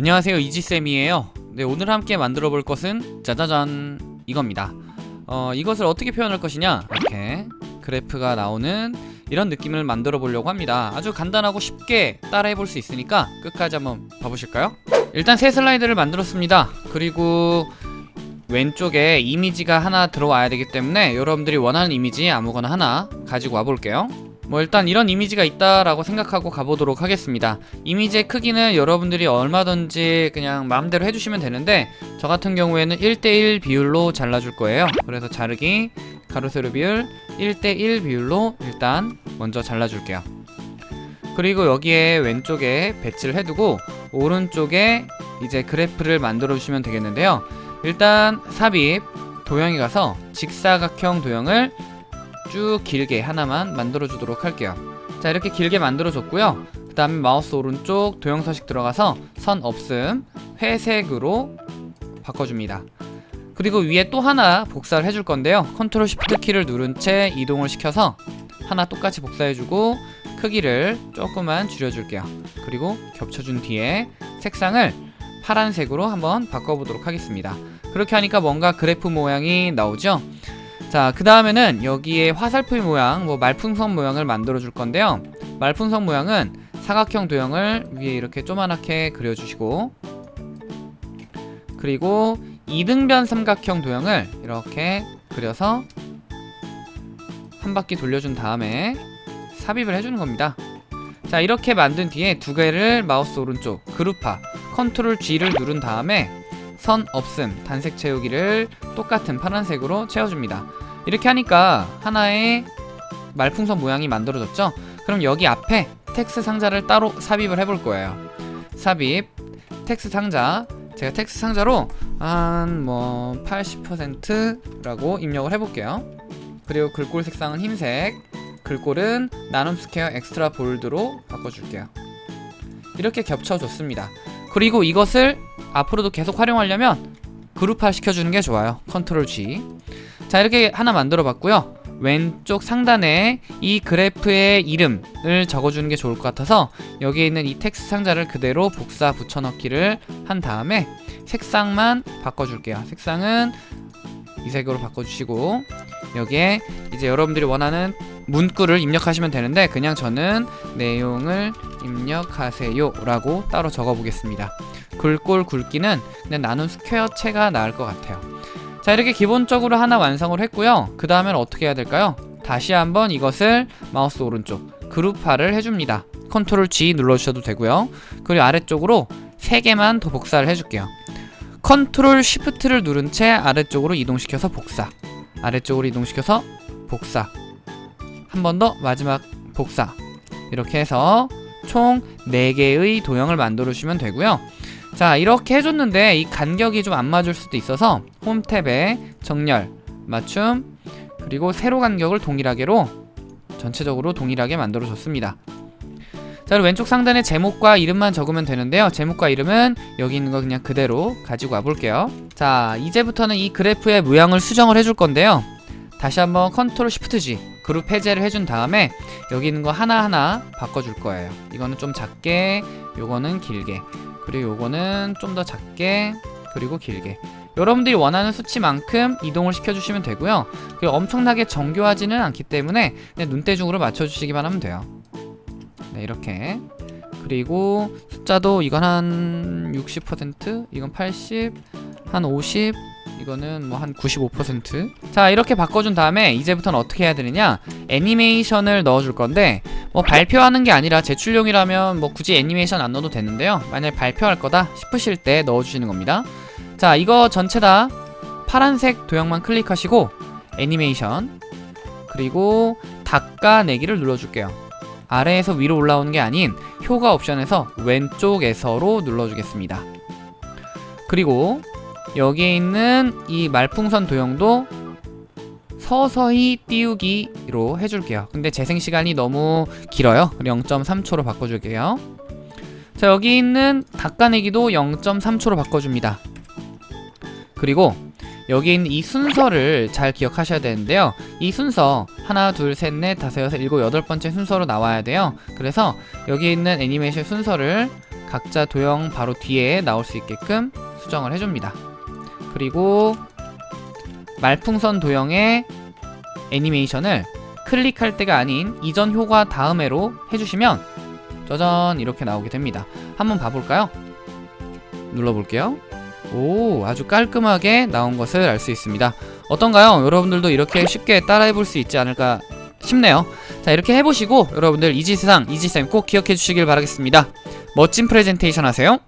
안녕하세요 이지쌤이에요. 네 오늘 함께 만들어 볼 것은 짜자잔 이겁니다. 어 이것을 어떻게 표현할 것이냐? 이렇게 그래프가 나오는 이런 느낌을 만들어 보려고 합니다. 아주 간단하고 쉽게 따라해 볼 수 있으니까 끝까지 한번 봐보실까요? 일단 새 슬라이드를 만들었습니다. 그리고 왼쪽에 이미지가 하나 들어와야 되기 때문에 여러분들이 원하는 이미지 아무거나 하나 가지고 와 볼게요 뭐 일단 이런 이미지가 있다라고 생각하고 가보도록 하겠습니다. 이미지의 크기는 여러분들이 얼마든지 그냥 마음대로 해주시면 되는데 저 같은 경우에는 1대1 비율로 잘라줄 거예요. 그래서 자르기 가로 세로 비율 1대1 비율로 일단 먼저 잘라줄게요. 그리고 여기에 왼쪽에 배치를 해두고 오른쪽에 이제 그래프를 만들어 주시면 되겠는데요. 일단 삽입 도형에 가서 직사각형 도형을 쭉 길게 하나만 만들어 주도록 할게요. 자 이렇게 길게 만들어 줬고요. 그 다음에 마우스 오른쪽 도형 서식 들어가서 선 없음 회색으로 바꿔줍니다. 그리고 위에 또 하나 복사를 해줄 건데요. 컨트롤 시프트 키를 누른 채 이동을 시켜서 하나 똑같이 복사해주고 크기를 조금만 줄여줄게요. 그리고 겹쳐준 뒤에 색상을 파란색으로 한번 바꿔보도록 하겠습니다. 그렇게 하니까 뭔가 그래프 모양이 나오죠 자, 그 다음에는 여기에 화살표 모양, 뭐 말풍선 모양을 만들어 줄 건데요. 말풍선 모양은 사각형 도형을 위에 이렇게 조그맣게 그려주시고 그리고 이등변 삼각형 도형을 이렇게 그려서 한 바퀴 돌려준 다음에 삽입을 해주는 겁니다. 자, 이렇게 만든 뒤에 두 개를 마우스 오른쪽 그룹화 컨트롤 G를 누른 다음에 선 없음 단색 채우기를 똑같은 파란색으로 채워줍니다 이렇게 하니까 하나의 말풍선 모양이 만들어졌죠? 그럼 여기 앞에 텍스트 상자를 따로 삽입을 해볼 거예요. 삽입 텍스트 상자. 제가 텍스트 상자로 한 뭐 80%라고 입력을 해볼게요. 그리고 글꼴 색상은 흰색. 글꼴은 나눔 스퀘어 Extra Bold로 바꿔줄게요. 이렇게 겹쳐줬습니다. 그리고 이것을 앞으로도 계속 활용하려면 그룹화 시켜주는 게 좋아요. 컨트롤 G 자 이렇게 하나 만들어 봤고요. 왼쪽 상단에 이 그래프의 이름을 적어주는 게 좋을 것 같아서 여기에 있는 이 텍스트 상자를 그대로 복사 붙여넣기를 한 다음에 색상만 바꿔줄게요. 색상은 이 색으로 바꿔주시고 여기에 이제 여러분들이 원하는 문구를 입력하시면 되는데 그냥 저는 내용을 입력하세요 라고 따로 적어보겠습니다. 글꼴 굵기는 그냥 나눔 스퀘어체가 나을 것 같아요 자 이렇게 기본적으로 하나 완성을 했고요. 그 다음엔 어떻게 해야 될까요? 다시 한번 이것을 마우스 오른쪽 그룹화를 해줍니다. 컨트롤 G 눌러주셔도 되고요. 그리고 아래쪽으로 3개만 더 복사를 해줄게요. 컨트롤 쉬프트를 누른 채 아래쪽으로 이동시켜서 복사. 아래쪽으로 이동시켜서 복사. 한 번 더 마지막 복사. 이렇게 해서 총 4개의 도형을 만들어 주시면 되고요 자 이렇게 해줬는데 이 간격이 좀 안 맞을 수도 있어서 홈 탭에 정렬, 맞춤 그리고 세로 간격을 동일하게로 전체적으로 동일하게 만들어 줬습니다. 자 그리고 왼쪽 상단에 제목과 이름만 적으면 되는데요. 제목과 이름은 여기 있는 거 그냥 그대로 가지고 와볼게요. 자 이제부터는 이 그래프의 모양을 수정을 해줄 건데요. 다시 한번 컨트롤 시프트 G 그룹 해제를 해준 다음에 여기 있는 거 하나하나 바꿔줄 거예요. 이거는 좀 작게 요거는 길게 그리고 요거는 좀 더 작게 그리고 길게. 여러분들이 원하는 수치만큼 이동을 시켜주시면 되고요. 그리고 엄청나게 정교하지는 않기 때문에 눈대중으로 맞춰주시기만 하면 돼요. 네 이렇게. 그리고 숫자도 이건 한 60% 이건 80 한 50 이거는 뭐 한 95%자 이렇게 바꿔준 다음에 이제부터는 어떻게 해야 되느냐? 애니메이션을 넣어줄 건데 뭐 발표하는 게 아니라 제출용이라면 뭐 굳이 애니메이션 안 넣어도 되는데요. 만약에 발표할 거다 싶으실 때 넣어주시는 겁니다. 자 이거 전체 다 파란색 도형만 클릭하시고 애니메이션 그리고 닦아내기를 눌러줄게요. 아래에서 위로 올라오는 게 아닌 효과 옵션에서 왼쪽에서로 눌러주겠습니다. 그리고 여기에 있는 이 말풍선 도형도 서서히 띄우기로 해줄게요. 근데 재생시간이 너무 길어요. 0.3초로 바꿔줄게요. 자 여기 있는 닦아내기도 0.3초로 바꿔줍니다. 그리고 여기 있는 이 순서를 잘 기억하셔야 되는데요. 이 순서 하나 둘셋넷 다섯 여섯 일곱 여덟 번째 순서로 나와야 돼요. 그래서 여기 있는 애니메이션 순서를 각자 도형 바로 뒤에 나올 수 있게끔 수정을 해줍니다. 그리고 말풍선 도형의 애니메이션을 클릭할 때가 아닌 이전 효과 다음에로 해주시면 짜잔 이렇게 나오게 됩니다. 한번 봐볼까요? 눌러볼게요. 오 아주 깔끔하게 나온 것을 알 수 있습니다. 어떤가요? 여러분들도 이렇게 쉽게 따라해볼 수 있지 않을까 싶네요. 자 이렇게 해보시고 여러분들 이지세상 이지쌤 꼭 기억해 주시길 바라겠습니다. 멋진 프레젠테이션 하세요.